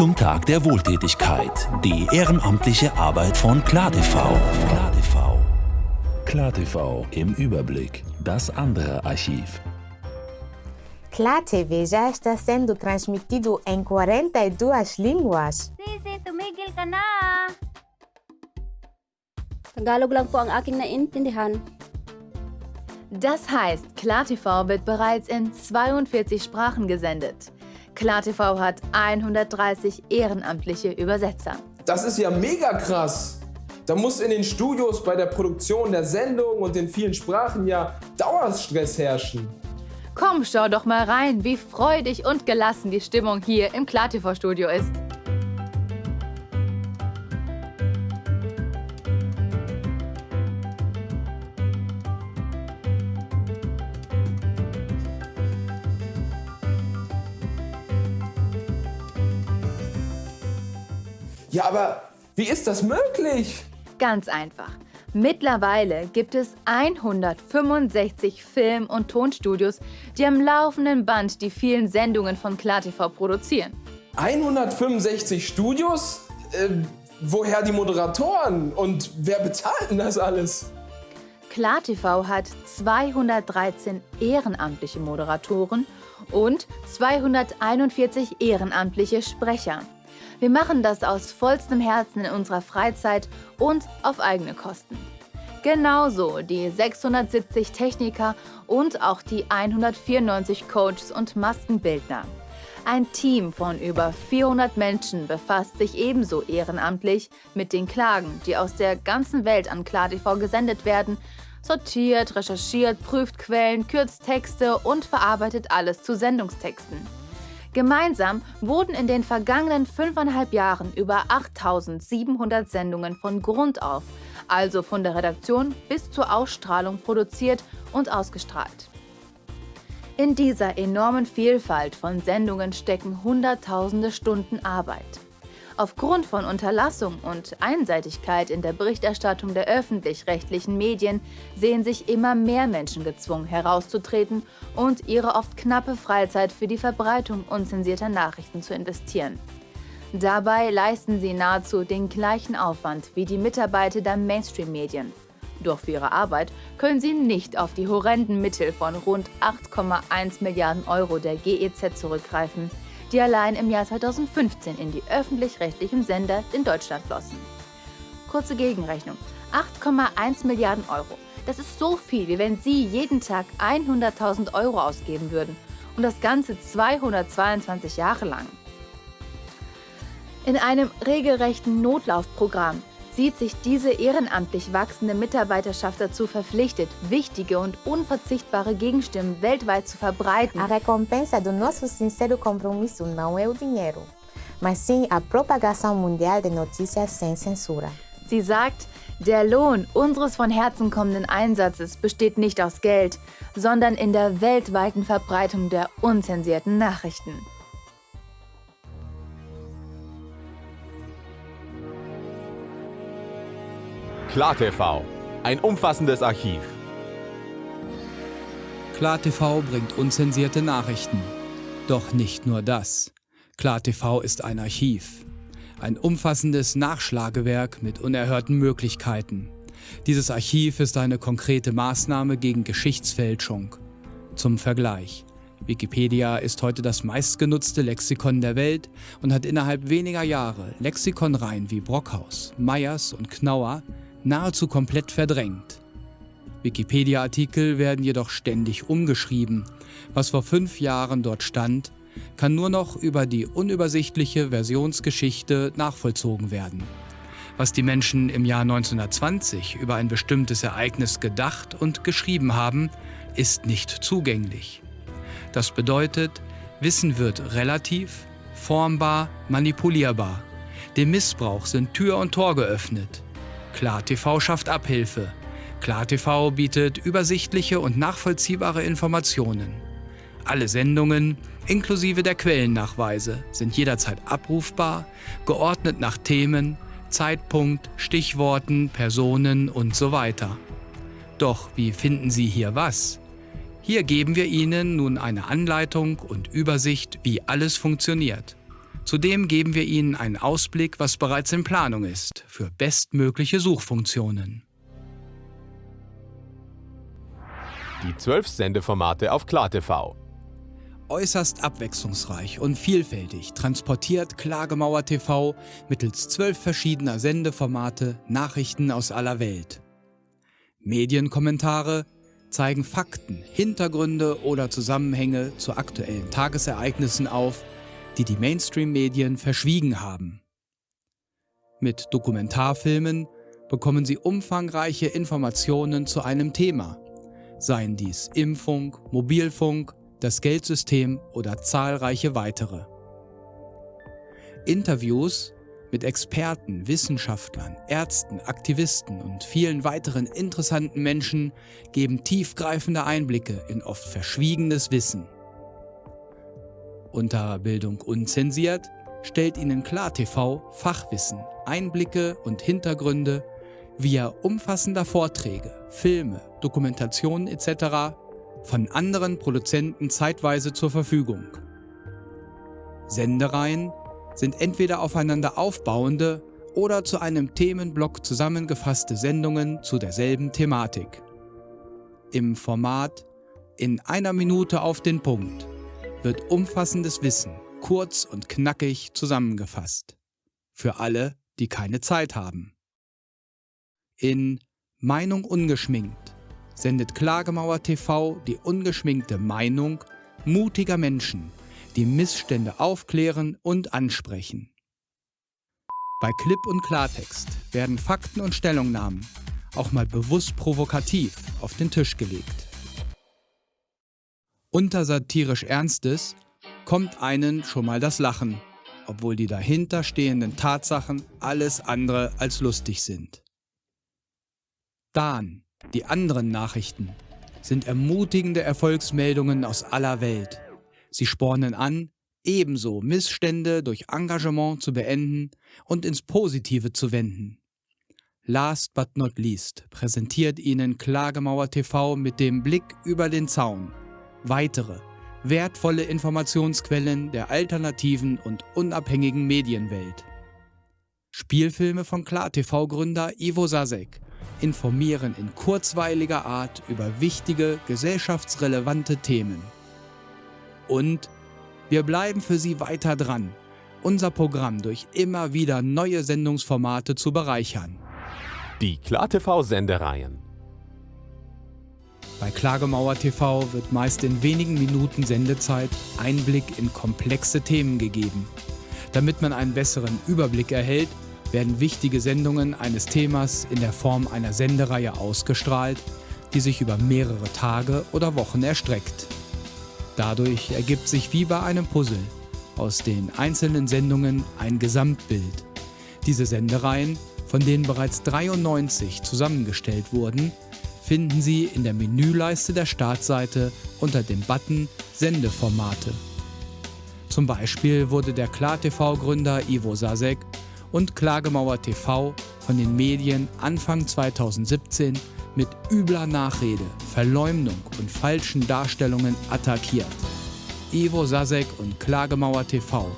zum Tag der Wohltätigkeit. Die ehrenamtliche Arbeit von KlarTV. KlarTV. KlarTV im Überblick. Das andere Archiv. Clá TV já está sendo transmitido em 42 línguas. Sisi, tumigil ka na! Tagalog lang po ang aking naintindihan. Das heißt, KlarTV wird bereits in 42 Sprachen gesendet. KlarTV hat 130 ehrenamtliche Übersetzer. Das ist ja mega krass. Da muss in den Studios bei der Produktion der Sendung und den vielen Sprachen ja Dauerstress herrschen. Komm, schau doch mal rein, wie freudig und gelassen die Stimmung hier im KlarTV-Studio ist. Ja, aber wie ist das möglich? Ganz einfach. Mittlerweile gibt es 165 Film- und Tonstudios, die am laufenden Band die vielen Sendungen von KlarTV produzieren. 165 Studios? Äh, woher die Moderatoren? Und wer bezahlt denn das alles? KlarTV hat 213 ehrenamtliche Moderatoren und 241 ehrenamtliche Sprecher. Wir machen das aus vollstem Herzen in unserer Freizeit und auf eigene Kosten. Genauso die 670 Techniker und auch die 194 Coaches und Maskenbildner. Ein Team von über 400 Menschen befasst sich ebenso ehrenamtlich mit den Klagen, die aus der ganzen Welt an KlarTV gesendet werden, sortiert, recherchiert, prüft Quellen, kürzt Texte und verarbeitet alles zu Sendungstexten. Gemeinsam wurden in den vergangenen fünfeinhalb Jahren über 8700 Sendungen von Grund auf, also von der Redaktion bis zur Ausstrahlung produziert und ausgestrahlt. In dieser enormen Vielfalt von Sendungen stecken Hunderttausende Stunden Arbeit. Aufgrund von Unterlassung und Einseitigkeit in der Berichterstattung der öffentlich-rechtlichen Medien sehen sich immer mehr Menschen gezwungen, herauszutreten und ihre oft knappe Freizeit für die Verbreitung unzensierter Nachrichten zu investieren. Dabei leisten sie nahezu den gleichen Aufwand wie die Mitarbeiter der Mainstream-Medien. Doch für ihre Arbeit können sie nicht auf die horrenden Mittel von rund 8,1 Milliarden Euro der GEZ zurückgreifen, die allein im Jahr 2015 in die öffentlich-rechtlichen Sender in Deutschland flossen. Kurze Gegenrechnung. 8,1 Milliarden Euro. Das ist so viel, wie wenn Sie jeden Tag 100.000 Euro ausgeben würden. Und das Ganze 222 Jahre lang. In einem regelrechten Notlaufprogramm sieht sich diese ehrenamtlich wachsende Mitarbeiterschaft dazu verpflichtet, wichtige und unverzichtbare Gegenstimmen weltweit zu verbreiten. A recompensa do nosso sincero compromisso não é o dinheiro, mas sim a propagação mundial de notícias sem censura. Sie sagt, der Lohn unseres von Herzen kommenden Einsatzes besteht nicht aus Geld, sondern in der weltweiten Verbreitung der unzensierten Nachrichten. KlarTV, ein umfassendes Archiv. KlarTV bringt unzensierte Nachrichten. Doch nicht nur das. KlarTV ist ein Archiv. Ein umfassendes Nachschlagewerk mit unerhörten Möglichkeiten. Dieses Archiv ist eine konkrete Maßnahme gegen Geschichtsfälschung. Zum Vergleich. Wikipedia ist heute das meistgenutzte Lexikon der Welt und hat innerhalb weniger Jahre Lexikonreihen wie Brockhaus, Meyers und Knauer nahezu komplett verdrängt. Wikipedia-Artikel werden jedoch ständig umgeschrieben. Was vor fünf Jahren dort stand, kann nur noch über die unübersichtliche Versionsgeschichte nachvollzogen werden. Was die Menschen im Jahr 1920 über ein bestimmtes Ereignis gedacht und geschrieben haben, ist nicht zugänglich. Das bedeutet, Wissen wird relativ, formbar, manipulierbar. Dem Missbrauch sind Tür und Tor geöffnet. KlarTV schafft Abhilfe. KlarTV bietet übersichtliche und nachvollziehbare Informationen. Alle Sendungen, inklusive der Quellennachweise, sind jederzeit abrufbar, geordnet nach Themen, Zeitpunkt, Stichworten, Personen und so weiter. Doch wie finden Sie hier was? Hier geben wir Ihnen nun eine Anleitung und Übersicht, wie alles funktioniert. Zudem geben wir Ihnen einen Ausblick, was bereits in Planung ist, für bestmögliche Suchfunktionen. Die zwölf Sendeformate auf KlarTV. Äußerst abwechslungsreich und vielfältig transportiert Klagemauer TV mittels zwölf verschiedener Sendeformate Nachrichten aus aller Welt. Medienkommentare zeigen Fakten, Hintergründe oder Zusammenhänge zu aktuellen Tagesereignissen auf, die die Mainstream-Medien verschwiegen haben. Mit Dokumentarfilmen bekommen Sie umfangreiche Informationen zu einem Thema, seien dies Impfung, Mobilfunk, das Geldsystem oder zahlreiche weitere. Interviews mit Experten, Wissenschaftlern, Ärzten, Aktivisten und vielen weiteren interessanten Menschen geben tiefgreifende Einblicke in oft verschwiegenes Wissen. Unter Bildung unzensiert stellt Ihnen KlarTV Fachwissen, Einblicke und Hintergründe via umfassender Vorträge, Filme, Dokumentationen etc. von anderen Produzenten zeitweise zur Verfügung. Sendereien sind entweder aufeinander aufbauende oder zu einem Themenblock zusammengefasste Sendungen zu derselben Thematik. Im Format In einer Minute auf den Punkt wird umfassendes Wissen kurz und knackig zusammengefasst. Für alle, die keine Zeit haben. In Meinung ungeschminkt sendet Klagemauer TV die ungeschminkte Meinung mutiger Menschen, die Missstände aufklären und ansprechen. Bei Clip und Klartext werden Fakten und Stellungnahmen auch mal bewusst provokativ auf den Tisch gelegt. Unter satirisch Ernstes kommt einen schon mal das Lachen, obwohl die dahinter stehenden Tatsachen alles andere als lustig sind. Dann die anderen Nachrichten sind ermutigende Erfolgsmeldungen aus aller Welt. Sie spornen an, ebenso Missstände durch Engagement zu beenden und ins Positive zu wenden. Last but not least präsentiert Ihnen Klagemauer TV mit dem Blick über den Zaun weitere wertvolle Informationsquellen der alternativen und unabhängigen Medienwelt. Spielfilme von KlarTV-Gründer Ivo Sasek informieren in kurzweiliger Art über wichtige gesellschaftsrelevante Themen. Und wir bleiben für Sie weiter dran, unser Programm durch immer wieder neue Sendungsformate zu bereichern. Die KlarTV-Sendereien. Bei Klagemauer TV wird meist in wenigen Minuten Sendezeit Einblick in komplexe Themen gegeben. Damit man einen besseren Überblick erhält, werden wichtige Sendungen eines Themas in der Form einer Sendereihe ausgestrahlt, die sich über mehrere Tage oder Wochen erstreckt. Dadurch ergibt sich wie bei einem Puzzle aus den einzelnen Sendungen ein Gesamtbild. Diese Sendereien, von denen bereits 93 zusammengestellt wurden, finden Sie in der Menüleiste der Startseite unter dem Button Sendeformate. Zum Beispiel wurde der KlarTV-Gründer Ivo Sasek und Klagemauer TV von den Medien Anfang 2017 mit übler Nachrede, Verleumdung und falschen Darstellungen attackiert. Ivo Sasek und Klagemauer TV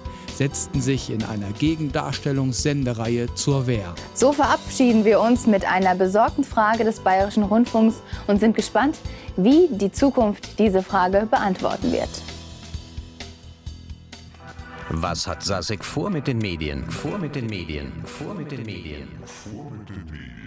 setzten sich in einer Gegendarstellungssendereihe zur Wehr. So verabschieden wir uns mit einer besorgten Frage des Bayerischen Rundfunks und sind gespannt, wie die Zukunft diese Frage beantworten wird. Was hat Sasek vor mit den Medien? Vor mit den Medien? Vor mit den Medien? Vor mit den Medien?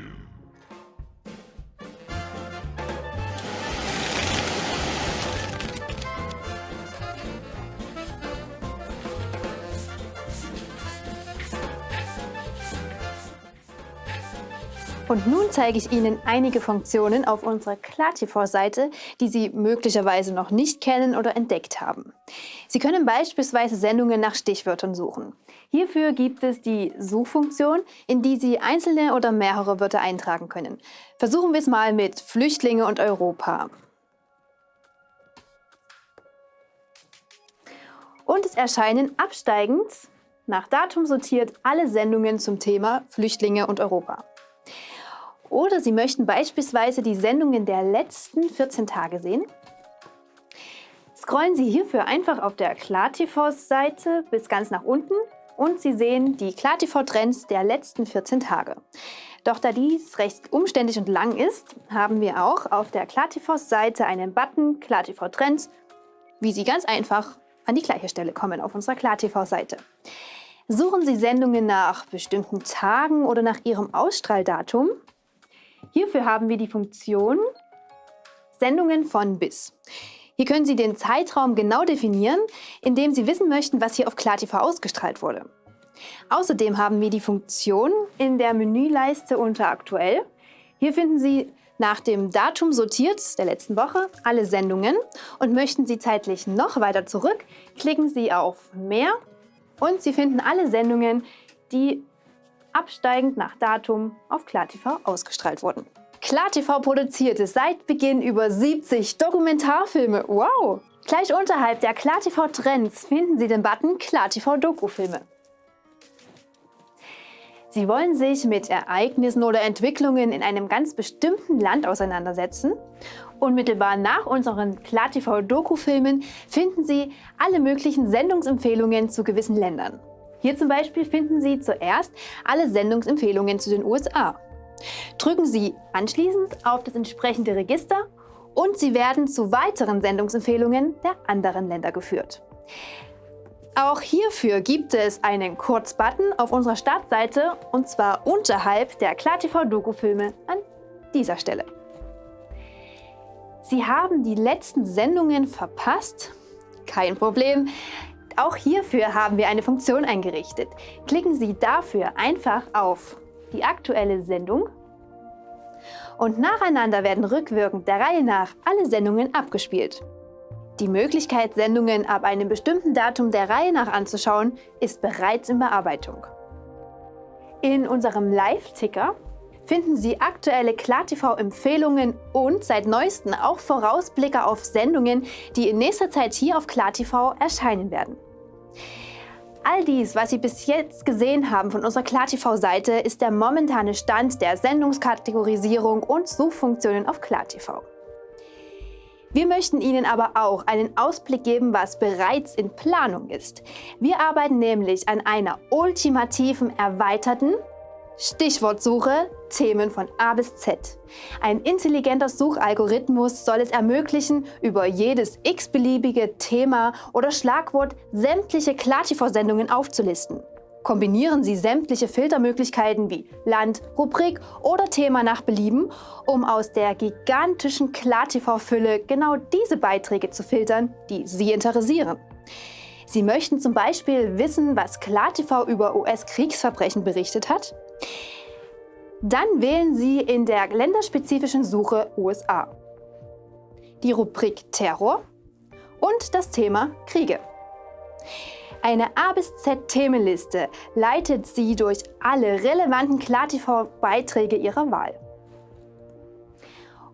Und nun zeige ich Ihnen einige Funktionen auf unserer KlarTV-Seite, die Sie möglicherweise noch nicht kennen oder entdeckt haben. Sie können beispielsweise Sendungen nach Stichwörtern suchen. Hierfür gibt es die Suchfunktion, in die Sie einzelne oder mehrere Wörter eintragen können. Versuchen wir es mal mit Flüchtlinge und Europa. Und es erscheinen absteigend, nach Datum sortiert, alle Sendungen zum Thema Flüchtlinge und Europa. Oder Sie möchten beispielsweise die Sendungen der letzten 14 Tage sehen. Scrollen Sie hierfür einfach auf der KlarTV-Seite bis ganz nach unten und Sie sehen die KlarTV-Trends der letzten 14 Tage. Doch da dies recht umständlich und lang ist, haben wir auch auf der KlarTV-Seite einen Button KlarTV Trends, wie Sie ganz einfach an die gleiche Stelle kommen auf unserer KlarTV-Seite. Suchen Sie Sendungen nach bestimmten Tagen oder nach Ihrem Ausstrahldatum. Hierfür haben wir die Funktion Sendungen von bis. Hier können Sie den Zeitraum genau definieren, indem Sie wissen möchten, was hier auf KlarTV ausgestrahlt wurde. Außerdem haben wir die Funktion in der Menüleiste unter Aktuell. Hier finden Sie nach dem Datum sortiert der letzten Woche alle Sendungen und möchten Sie zeitlich noch weiter zurück, klicken Sie auf Mehr und Sie finden alle Sendungen, die absteigend nach Datum auf KlarTV ausgestrahlt wurden. KlarTV produzierte seit Beginn über 70 Dokumentarfilme. Wow! Gleich unterhalb der KlarTV Trends finden Sie den Button KlarTV Dokufilme. Sie wollen sich mit Ereignissen oder Entwicklungen in einem ganz bestimmten Land auseinandersetzen. Unmittelbar nach unseren KlarTV Dokufilmen finden Sie alle möglichen Sendungsempfehlungen zu gewissen Ländern. Hier zum Beispiel finden Sie zuerst alle Sendungsempfehlungen zu den USA. Drücken Sie anschließend auf das entsprechende Register und Sie werden zu weiteren Sendungsempfehlungen der anderen Länder geführt. Auch hierfür gibt es einen Kurzbutton auf unserer Startseite und zwar unterhalb der KlarTV-Doku-Filme an dieser Stelle. Sie haben die letzten Sendungen verpasst? Kein Problem. Auch hierfür haben wir eine Funktion eingerichtet. Klicken Sie dafür einfach auf die aktuelle Sendung und nacheinander werden rückwirkend der Reihe nach alle Sendungen abgespielt. Die Möglichkeit, Sendungen ab einem bestimmten Datum der Reihe nach anzuschauen, ist bereits in Bearbeitung. In unserem Live-Ticker finden Sie aktuelle KlarTV-Empfehlungen und seit neuestem auch Vorausblicke auf Sendungen, die in nächster Zeit hier auf KlarTV erscheinen werden. All dies, was Sie bis jetzt gesehen haben von unserer KlarTV-Seite, ist der momentane Stand der Sendungskategorisierung und Suchfunktionen auf KlarTV. Wir möchten Ihnen aber auch einen Ausblick geben, was bereits in Planung ist. Wir arbeiten nämlich an einer ultimativen, erweiterten Stichwortsuche, Themen von A bis Z. Ein intelligenter Suchalgorithmus soll es ermöglichen, über jedes x-beliebige Thema oder Schlagwort sämtliche KlarTV-Sendungen aufzulisten. Kombinieren Sie sämtliche Filtermöglichkeiten wie Land, Rubrik oder Thema nach Belieben, um aus der gigantischen KlarTV-Fülle genau diese Beiträge zu filtern, die Sie interessieren. Sie möchten zum Beispiel wissen, was KlarTV über US-Kriegsverbrechen berichtet hat? Dann wählen Sie in der länderspezifischen Suche USA die Rubrik Terror und das Thema Kriege. Eine A bis Z Themenliste leitet Sie durch alle relevanten KlarTV-Beiträge Ihrer Wahl.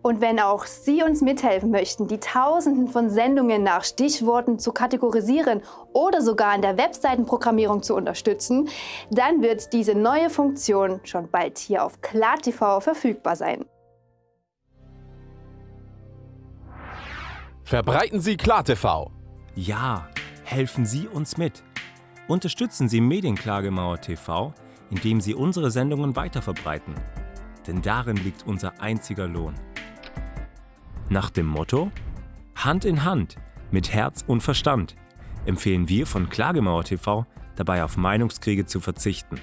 Und wenn auch Sie uns mithelfen möchten, die Tausenden von Sendungen nach Stichworten zu kategorisieren oder sogar in der Webseitenprogrammierung zu unterstützen, dann wird diese neue Funktion schon bald hier auf KlarTV verfügbar sein. Verbreiten Sie KlarTV! Ja, helfen Sie uns mit. Unterstützen Sie Medienklagemauer TV, indem Sie unsere Sendungen weiterverbreiten. Denn darin liegt unser einziger Lohn. Nach dem Motto Hand in Hand mit Herz und Verstand empfehlen wir von Klagemauer TV dabei auf Meinungskriege zu verzichten.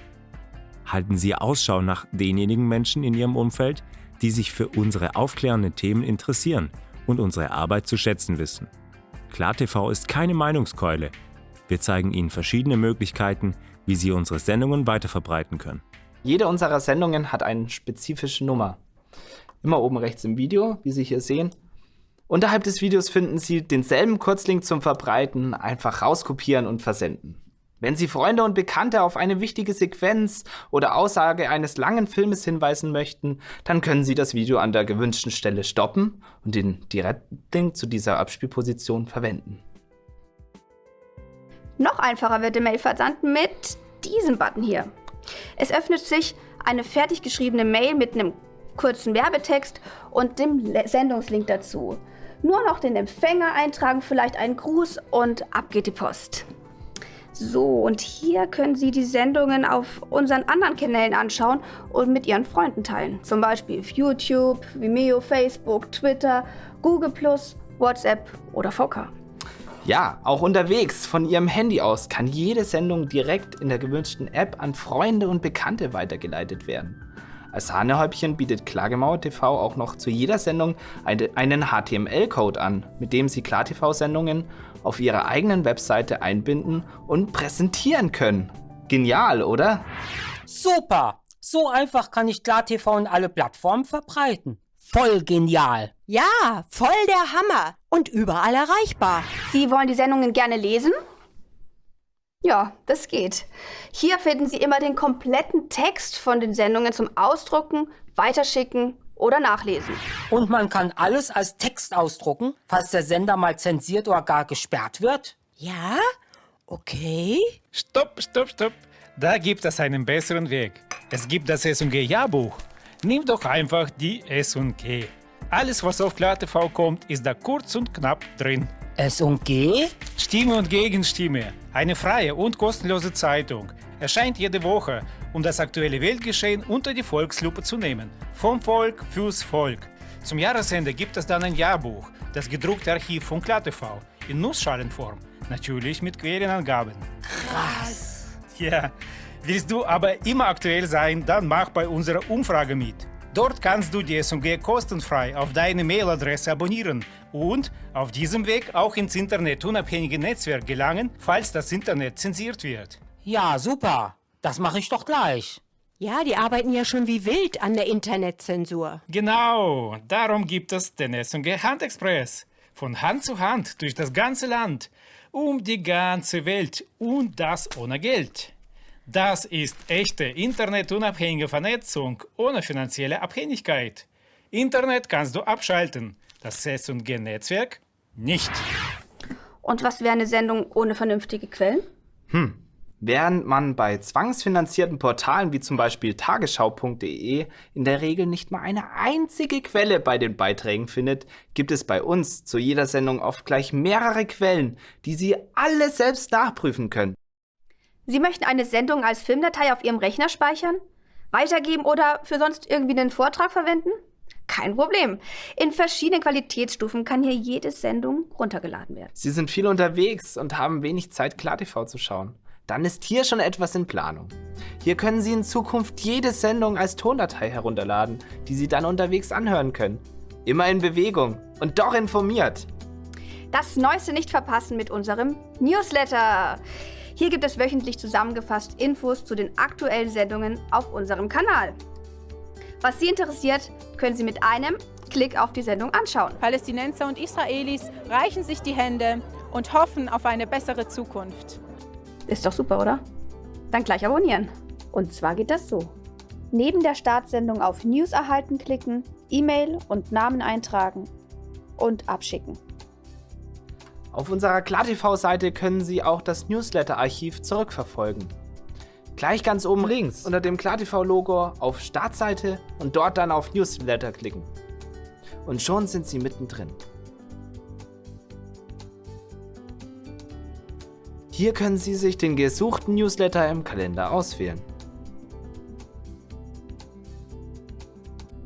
Halten Sie Ausschau nach denjenigen Menschen in Ihrem Umfeld, die sich für unsere aufklärenden Themen interessieren und unsere Arbeit zu schätzen wissen. KlarTV ist keine Meinungskeule. Wir zeigen Ihnen verschiedene Möglichkeiten, wie Sie unsere Sendungen weiterverbreiten können. Jede unserer Sendungen hat eine spezifische Nummer. Immer oben rechts im Video, wie Sie hier sehen. Unterhalb des Videos finden Sie denselben Kurzlink zum Verbreiten, einfach rauskopieren und versenden. Wenn Sie Freunde und Bekannte auf eine wichtige Sequenz oder Aussage eines langen Filmes hinweisen möchten, dann können Sie das Video an der gewünschten Stelle stoppen und den Direktlink zu dieser Abspielposition verwenden. Noch einfacher wird der Mailversand mit diesem Button hier. Es öffnet sich eine fertig geschriebene Mail mit einem kurzen Werbetext und dem Sendungslink dazu. Nur noch den Empfänger eintragen, vielleicht einen Gruß und ab geht die Post. So, und hier können Sie die Sendungen auf unseren anderen Kanälen anschauen und mit Ihren Freunden teilen. Zum Beispiel auf YouTube, Vimeo, Facebook, Twitter, Google+, WhatsApp oder VK. Ja, auch unterwegs von Ihrem Handy aus kann jede Sendung direkt in der gewünschten App an Freunde und Bekannte weitergeleitet werden. Als Sahnehäubchen bietet Klagemauer TV auch noch zu jeder Sendung einen HTML-Code an, mit dem Sie KlarTV-Sendungen auf Ihrer eigenen Webseite einbinden und präsentieren können. Genial, oder? Super! So einfach kann ich KlarTV in alle Plattformen verbreiten. Voll genial! Ja, voll der Hammer und überall erreichbar. Sie wollen die Sendungen gerne lesen? Ja, das geht. Hier finden Sie immer den kompletten Text von den Sendungen zum Ausdrucken, Weiterschicken oder Nachlesen. Und man kann alles als Text ausdrucken, falls der Sender mal zensiert oder gar gesperrt wird? Ja? Okay. Stopp, stopp, stopp. Da gibt es einen besseren Weg. Es gibt das S&G-Jahrbuch. Nimm doch einfach die S&G. Alles, was auf KlarTV kommt, ist da kurz und knapp drin. S&G? Stimme und Gegenstimme. Eine freie und kostenlose Zeitung. Erscheint jede Woche, um das aktuelle Weltgeschehen unter die Volkslupe zu nehmen. Vom Volk fürs Volk. Zum Jahresende gibt es dann ein Jahrbuch, das gedruckte Archiv von KlarTV, in Nussschalenform. Natürlich mit Quellenangaben. Krass. Ja, willst du aber immer aktuell sein, dann mach bei unserer Umfrage mit. Dort kannst du die SMG kostenfrei auf deine Mailadresse abonnieren und auf diesem Weg auch ins internetunabhängige Netzwerk gelangen, falls das Internet zensiert wird. Ja, super. Das mache ich doch gleich. Ja, die arbeiten ja schon wie wild an der Internetzensur. Genau, darum gibt es den SMG Handexpress. Von Hand zu Hand durch das ganze Land, um die ganze Welt und das ohne Geld. Das ist echte internetunabhängige Vernetzung ohne finanzielle Abhängigkeit. Internet kannst du abschalten, das S&G-Netzwerk nicht. Und was wäre eine Sendung ohne vernünftige Quellen? Hm. Während man bei zwangsfinanzierten Portalen wie zum Beispiel tagesschau.de in der Regel nicht mal eine einzige Quelle bei den Beiträgen findet, gibt es bei uns zu jeder Sendung oft gleich mehrere Quellen, die Sie alle selbst nachprüfen können. Sie möchten eine Sendung als Filmdatei auf Ihrem Rechner speichern, weitergeben oder für sonst irgendwie einen Vortrag verwenden? Kein Problem. In verschiedenen Qualitätsstufen kann hier jede Sendung runtergeladen werden. Sie sind viel unterwegs und haben wenig Zeit, KlarTV zu schauen. Dann ist hier schon etwas in Planung. Hier können Sie in Zukunft jede Sendung als Tondatei herunterladen, die Sie dann unterwegs anhören können. Immer in Bewegung und doch informiert. Das Neueste nicht verpassen mit unserem Newsletter. Hier gibt es wöchentlich zusammengefasst Infos zu den aktuellen Sendungen auf unserem Kanal. Was Sie interessiert, können Sie mit einem Klick auf die Sendung anschauen. Palästinenser und Israelis reichen sich die Hände und hoffen auf eine bessere Zukunft. Ist doch super, oder? Dann gleich abonnieren. Und zwar geht das so. Neben der Startsendung auf News erhalten klicken, E-Mail und Namen eintragen und abschicken. Auf unserer KlarTV-Seite können Sie auch das Newsletter-Archiv zurückverfolgen. Gleich ganz oben links unter dem KlarTV-Logo auf Startseite und dort dann auf Newsletter klicken. Und schon sind Sie mittendrin. Hier können Sie sich den gesuchten Newsletter im Kalender auswählen.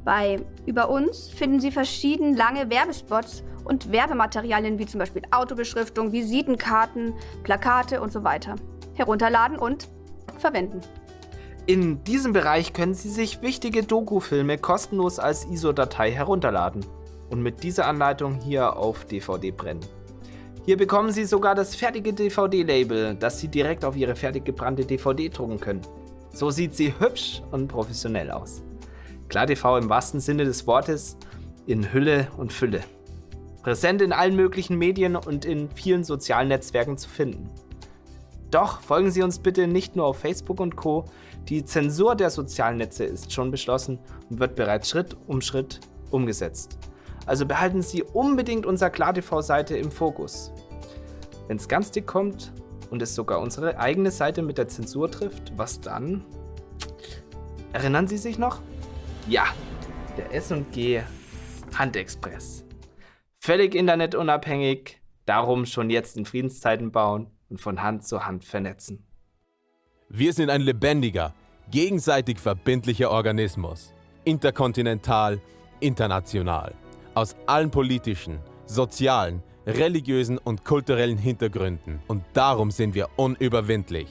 Bei Über uns finden Sie verschiedene lange Werbespots und Werbematerialien wie zum Beispiel Autobeschriftung, Visitenkarten, Plakate und so weiter. Herunterladen und verwenden. In diesem Bereich können Sie sich wichtige Doku-Filme kostenlos als ISO-Datei herunterladen und mit dieser Anleitung hier auf DVD brennen. Hier bekommen Sie sogar das fertige DVD-Label, das Sie direkt auf Ihre fertig gebrannte DVD drucken können. So sieht sie hübsch und professionell aus. Klar TV im wahrsten Sinne des Wortes in Hülle und Fülle. Präsent in allen möglichen Medien und in vielen sozialen Netzwerken zu finden. Doch folgen Sie uns bitte nicht nur auf Facebook und Co. Die Zensur der sozialen Netze ist schon beschlossen und wird bereits Schritt um Schritt umgesetzt. Also behalten Sie unbedingt unsere KlarTV-Seite im Fokus. Wenn es ganz dick kommt und es sogar unsere eigene Seite mit der Zensur trifft, was dann? Erinnern Sie sich noch? Ja, der S&G Handexpress. Völlig internetunabhängig, darum schon jetzt in Friedenszeiten bauen und von Hand zu Hand vernetzen. Wir sind ein lebendiger, gegenseitig verbindlicher Organismus. Interkontinental, international. Aus allen politischen, sozialen, religiösen und kulturellen Hintergründen. Und darum sind wir unüberwindlich.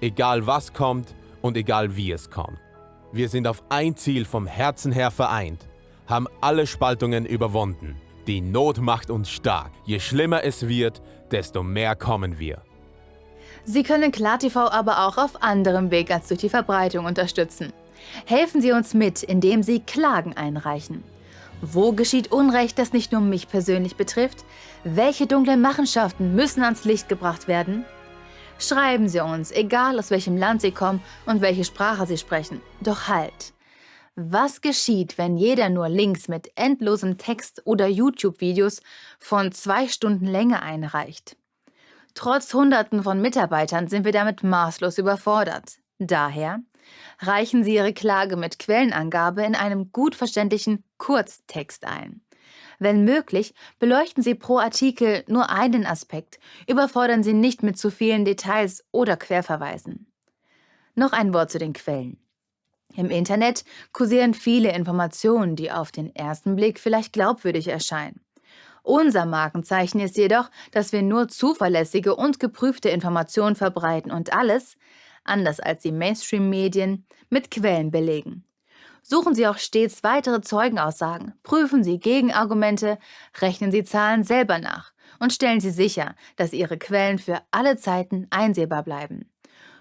Egal was kommt und egal wie es kommt. Wir sind auf ein Ziel vom Herzen her vereint, haben alle Spaltungen überwunden. Die Not macht uns stark. Je schlimmer es wird, desto mehr kommen wir. Sie können KlarTV aber auch auf anderem Weg als durch die Verbreitung unterstützen. Helfen Sie uns mit, indem Sie Klagen einreichen. Wo geschieht Unrecht, das nicht nur mich persönlich betrifft? Welche dunklen Machenschaften müssen ans Licht gebracht werden? Schreiben Sie uns, egal aus welchem Land Sie kommen und welche Sprache Sie sprechen. Doch halt! Was geschieht, wenn jeder nur Links mit endlosem Text oder YouTube-Videos von zwei Stunden Länge einreicht? Trotz Hunderten von Mitarbeitern sind wir damit maßlos überfordert. Daher reichen Sie Ihre Klage mit Quellenangabe in einem gut verständlichen Kurztext ein. Wenn möglich, beleuchten Sie pro Artikel nur einen Aspekt, überfordern Sie nicht mit zu vielen Details oder Querverweisen. Noch ein Wort zu den Quellen. Im Internet kursieren viele Informationen, die auf den ersten Blick vielleicht glaubwürdig erscheinen. Unser Markenzeichen ist jedoch, dass wir nur zuverlässige und geprüfte Informationen verbreiten und alles, anders als die Mainstream-Medien, mit Quellen belegen. Suchen Sie auch stets weitere Zeugenaussagen, prüfen Sie Gegenargumente, rechnen Sie Zahlen selber nach und stellen Sie sicher, dass Ihre Quellen für alle Zeiten einsehbar bleiben.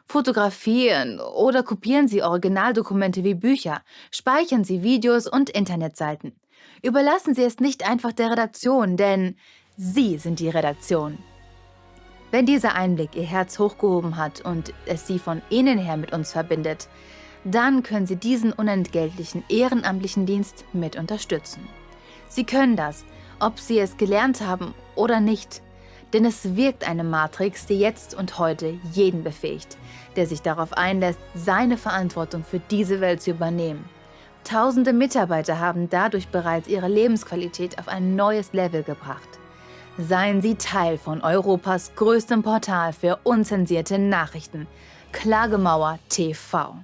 Fotografieren oder kopieren Sie Originaldokumente wie Bücher, speichern Sie Videos und Internetseiten. Überlassen Sie es nicht einfach der Redaktion, denn Sie sind die Redaktion. Wenn dieser Einblick Ihr Herz hochgehoben hat und es Sie von innen her mit uns verbindet, dann können Sie diesen unentgeltlichen ehrenamtlichen Dienst mit unterstützen. Sie können das, ob Sie es gelernt haben oder nicht, denn es wirkt eine Matrix, die jetzt und heute jeden befähigt, der sich darauf einlässt, seine Verantwortung für diese Welt zu übernehmen. Tausende Mitarbeiter haben dadurch bereits ihre Lebensqualität auf ein neues Level gebracht. Seien Sie Teil von Europas größtem Portal für unzensierte Nachrichten, Klagemauer TV.